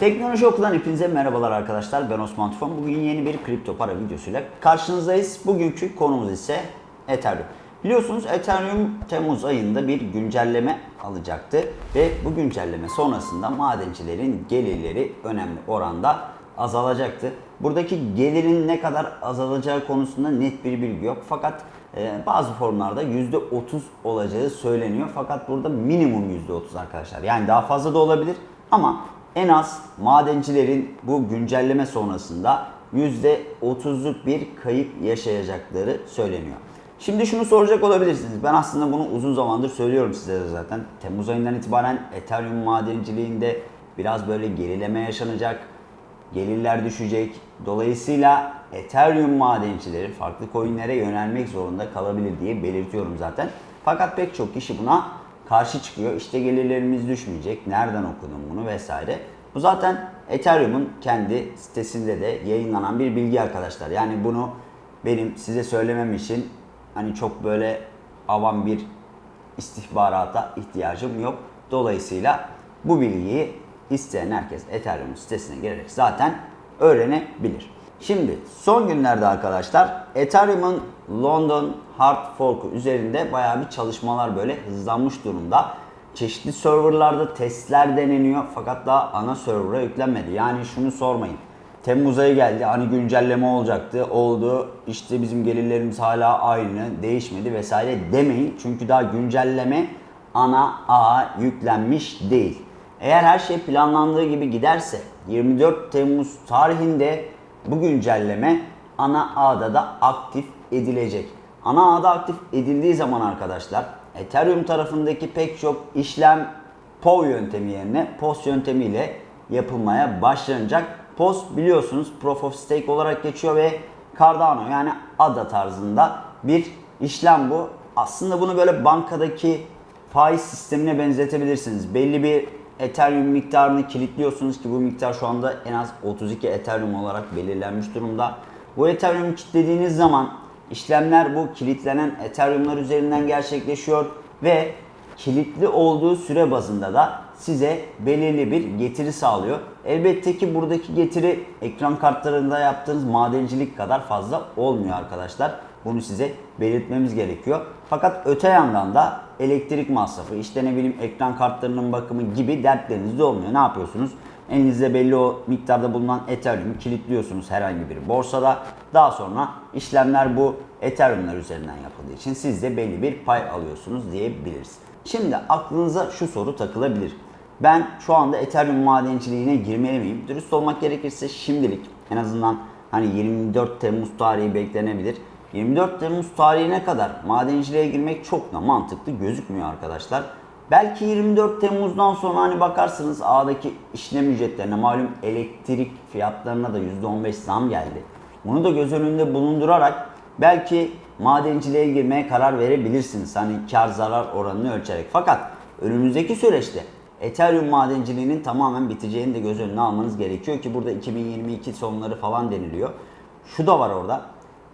Teknoloji Oku'dan hepinize merhabalar arkadaşlar. Ben Osman Tufan. Bugün yeni bir kripto para videosuyla karşınızdayız. Bugünkü konumuz ise Ethereum. Biliyorsunuz Ethereum Temmuz ayında bir güncelleme alacaktı ve bu güncelleme sonrasında madencilerin gelirleri önemli oranda azalacaktı. Buradaki gelirin ne kadar azalacağı konusunda net bir bilgi yok. Fakat e, bazı formlarda %30 olacağı söyleniyor. Fakat burada minimum %30 arkadaşlar. Yani daha fazla da olabilir ama en az madencilerin bu güncelleme sonrasında %30'luk bir kayıp yaşayacakları söyleniyor. Şimdi şunu soracak olabilirsiniz. Ben aslında bunu uzun zamandır söylüyorum size de zaten. Temmuz ayından itibaren Ethereum madenciliğinde biraz böyle gerileme yaşanacak. Gelirler düşecek. Dolayısıyla Ethereum madencileri farklı coinlere yönelmek zorunda kalabilir diye belirtiyorum zaten. Fakat pek çok kişi buna karşı çıkıyor. İşte gelirlerimiz düşmeyecek. Nereden okudun bunu vesaire. Bu zaten Ethereum'un kendi sitesinde de yayınlanan bir bilgi arkadaşlar. Yani bunu benim size söylemem için hani çok böyle avam bir istihbarata ihtiyacım yok. Dolayısıyla bu bilgiyi isteyen herkes Ethereum sitesine girerek zaten öğrenebilir. Şimdi son günlerde arkadaşlar Ethereum'un London Hard Fork'u üzerinde bayağı bir çalışmalar böyle hızlanmış durumda. Çeşitli serverlarda testler deneniyor fakat daha ana server'a yüklenmedi. Yani şunu sormayın. Temmuz ayı geldi hani güncelleme olacaktı oldu işte bizim gelirlerimiz hala aynı değişmedi vesaire demeyin. Çünkü daha güncelleme ana ağa yüklenmiş değil. Eğer her şey planlandığı gibi giderse 24 Temmuz tarihinde bu güncelleme ana ağda da aktif edilecek. Ana ağda aktif edildiği zaman arkadaşlar Ethereum tarafındaki pek çok işlem POW yöntemi yerine POS yöntemiyle yapılmaya başlanacak. POS biliyorsunuz Proof of Stake olarak geçiyor ve Cardano yani ADA tarzında bir işlem bu. Aslında bunu böyle bankadaki faiz sistemine benzetebilirsiniz. Belli bir Ethereum miktarını kilitliyorsunuz ki bu miktar şu anda en az 32 Ethereum olarak belirlenmiş durumda. Bu Ethereum'u kilitlediğiniz zaman işlemler bu kilitlenen Ethereum'lar üzerinden gerçekleşiyor ve kilitli olduğu süre bazında da size belirli bir getiri sağlıyor. Elbette ki buradaki getiri ekran kartlarında yaptığınız madencilik kadar fazla olmuyor arkadaşlar. Bunu size belirtmemiz gerekiyor. Fakat öte yandan da elektrik masrafı, işte ne bileyim ekran kartlarının bakımı gibi dertleriniz de olmuyor. Ne yapıyorsunuz? Elinizde belli o miktarda bulunan Ethereum'u kilitliyorsunuz herhangi bir borsada. Daha sonra işlemler bu Ethereum'lar üzerinden yapıldığı için siz de belli bir pay alıyorsunuz diyebiliriz. Şimdi aklınıza şu soru takılabilir. Ben şu anda Ethereum madenciliğine girmeli miyim? Dürüst olmak gerekirse şimdilik en azından hani 24 Temmuz tarihi beklenebilir. 24 Temmuz tarihine kadar madenciliğe girmek çok da mantıklı gözükmüyor arkadaşlar. Belki 24 Temmuz'dan sonra hani bakarsınız ağdaki işlem ücretlerine malum elektrik fiyatlarına da %15 zam geldi. Bunu da göz önünde bulundurarak belki madenciliğe girmeye karar verebilirsiniz. Hani kar zarar oranını ölçerek. Fakat önümüzdeki süreçte Ethereum madenciliğinin tamamen biteceğini de göz önüne almanız gerekiyor ki burada 2022 sonları falan deniliyor. Şu da var orada.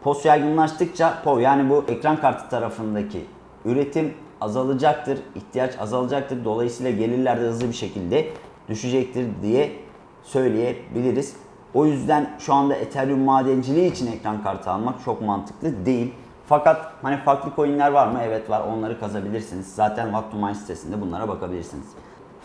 POS yaygınlaştıkça POV yani bu ekran kartı tarafındaki üretim azalacaktır, ihtiyaç azalacaktır. Dolayısıyla gelirler de hızlı bir şekilde düşecektir diye söyleyebiliriz. O yüzden şu anda Ethereum madenciliği için ekran kartı almak çok mantıklı değil. Fakat hani farklı coinler var mı? Evet var. Onları kazabilirsiniz. Zaten What sitesinde bunlara bakabilirsiniz.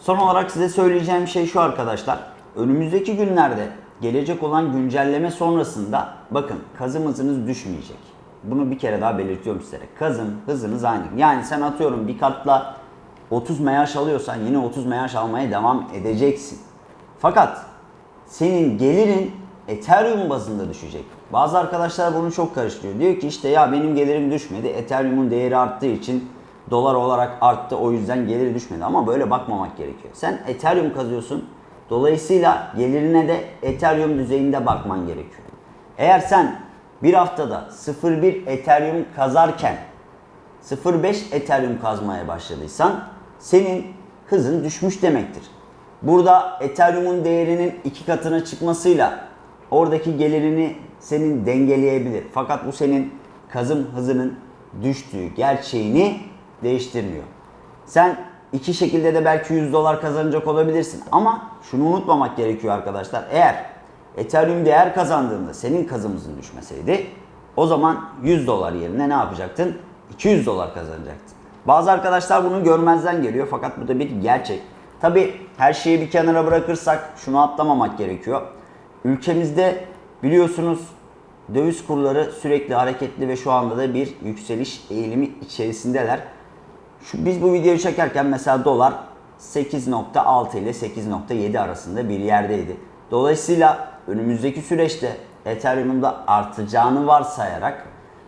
Son olarak size söyleyeceğim şey şu arkadaşlar. Önümüzdeki günlerde gelecek olan güncelleme sonrasında bakın kazım hızınız düşmeyecek. Bunu bir kere daha belirtiyorum sizlere. Kazım hızınız aynı. Yani sen atıyorum bir kartla 30 meyaş alıyorsan yine 30 meyaş almaya devam edeceksin. Fakat senin gelirin Ethereum bazında düşecek. Bazı arkadaşlar bunu çok karıştırıyor. Diyor ki işte ya benim gelirim düşmedi. Ethereum'un değeri arttığı için dolar olarak arttı. O yüzden geliri düşmedi. Ama böyle bakmamak gerekiyor. Sen Ethereum kazıyorsun. Dolayısıyla gelirine de Ethereum düzeyinde bakman gerekiyor. Eğer sen bir haftada 0.1 Ethereum kazarken 0.5 Ethereum kazmaya başladıysan senin hızın düşmüş demektir. Burada Ethereum'un değerinin iki katına çıkmasıyla oradaki gelirini senin dengeleyebilir. Fakat bu senin kazım hızının düştüğü gerçeğini değiştirmiyor. Sen iki şekilde de belki 100 dolar kazanacak olabilirsin. Ama şunu unutmamak gerekiyor arkadaşlar. Eğer Ethereum değer kazandığında senin kazımızın düşmeseydi o zaman 100 dolar yerine ne yapacaktın? 200 dolar kazanacaktın. Bazı arkadaşlar bunu görmezden geliyor fakat bu da bir gerçek. Tabi her şeyi bir kenara bırakırsak şunu atlamamak gerekiyor. Ülkemizde biliyorsunuz döviz kurları sürekli hareketli ve şu anda da bir yükseliş eğilimi içerisindeler. Şu, biz bu videoyu çekerken mesela dolar 8.6 ile 8.7 arasında bir yerdeydi. Dolayısıyla önümüzdeki süreçte Ethereum'un da artacağını varsayarak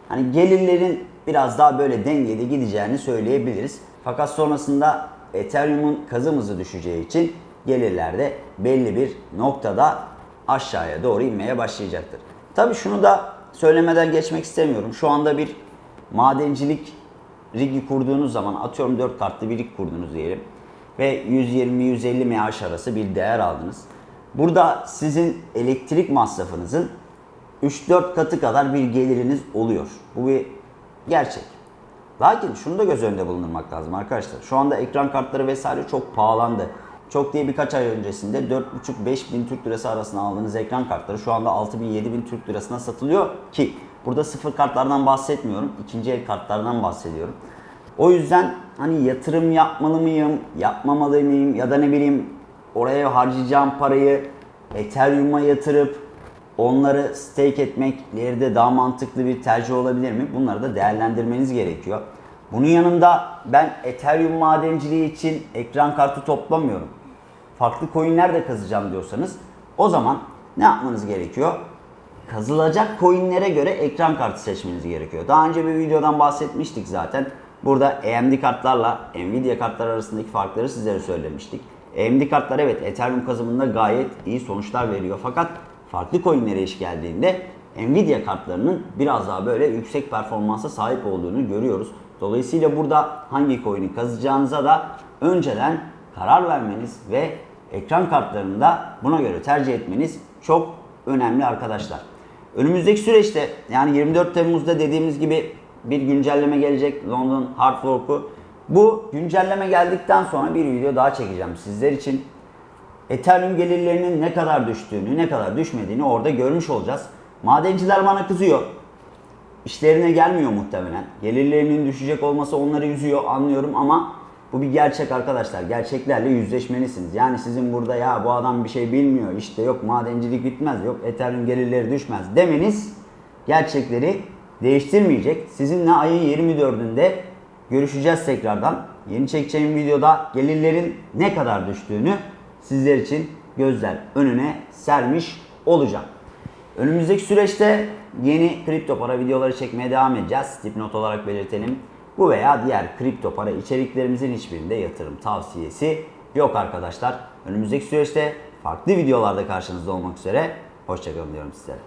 hani gelirlerin biraz daha böyle dengeli gideceğini söyleyebiliriz. Fakat sonrasında Ethereum'un kazım hızı düşeceği için gelirler de belli bir noktada aşağıya doğru inmeye başlayacaktır. Tabii şunu da söylemeden geçmek istemiyorum. Şu anda bir madencilik rigi kurduğunuz zaman atıyorum 4 kartlı bir rig kurdunuz diyelim ve 120-150 MH arası bir değer aldınız. Burada sizin elektrik masrafınızın 3-4 katı kadar bir geliriniz oluyor. Bu bir gerçek. Lakin şunu da göz önünde bulundurmak lazım arkadaşlar. Şu anda ekran kartları vesaire çok pahalandı. Çok diye birkaç ay öncesinde 4,5-5 bin Türk lirası arasında aldığınız ekran kartları şu anda 6 bin 7 bin Türk lirasına satılıyor ki burada sıfır kartlardan bahsetmiyorum. ikinci el kartlardan bahsediyorum. O yüzden hani yatırım yapmalı mıyım, yapmamalı mıyım ya da ne bileyim oraya harcayacağım parayı Ethereum'a yatırıp onları stake etmek ileride daha mantıklı bir tercih olabilir mi? Bunları da değerlendirmeniz gerekiyor. Bunun yanında ben Ethereum madenciliği için ekran kartı toplamıyorum. Farklı coinler de kazacağım diyorsanız o zaman ne yapmanız gerekiyor? Kazılacak coinlere göre ekran kartı seçmeniz gerekiyor. Daha önce bir videodan bahsetmiştik zaten. Burada AMD kartlarla Nvidia kartlar arasındaki farkları sizlere söylemiştik. AMD kartlar evet Ethereum kazımında gayet iyi sonuçlar veriyor. Fakat farklı coinlere iş geldiğinde Nvidia kartlarının biraz daha böyle yüksek performansa sahip olduğunu görüyoruz. Dolayısıyla burada hangi coin'i kazacağınıza da önceden karar vermeniz ve ekran kartlarını da buna göre tercih etmeniz çok önemli arkadaşlar. Önümüzdeki süreçte yani 24 Temmuz'da dediğimiz gibi bir güncelleme gelecek London Hard Fork'u. Bu güncelleme geldikten sonra bir video daha çekeceğim sizler için. Ethereum gelirlerinin ne kadar düştüğünü, ne kadar düşmediğini orada görmüş olacağız. Madenciler bana kızıyor. İşlerine gelmiyor muhtemelen. Gelirlerinin düşecek olması onları üzüyor anlıyorum ama bu bir gerçek arkadaşlar. Gerçeklerle yüzleşmelisiniz. Yani sizin burada ya bu adam bir şey bilmiyor işte yok madencilik bitmez yok Ethereum gelirleri düşmez demeniz gerçekleri değiştirmeyecek. Sizinle ayın 24'ünde görüşeceğiz tekrardan. Yeni çekeceğim videoda gelirlerin ne kadar düştüğünü sizler için gözler önüne sermiş olacağım. Önümüzdeki süreçte yeni kripto para videoları çekmeye devam edeceğiz. Dipnot olarak belirtelim. Bu veya diğer kripto para içeriklerimizin hiçbirinde yatırım tavsiyesi yok arkadaşlar. Önümüzdeki süreçte farklı videolarda karşınızda olmak üzere. Hoşçakalın diyorum sizlere.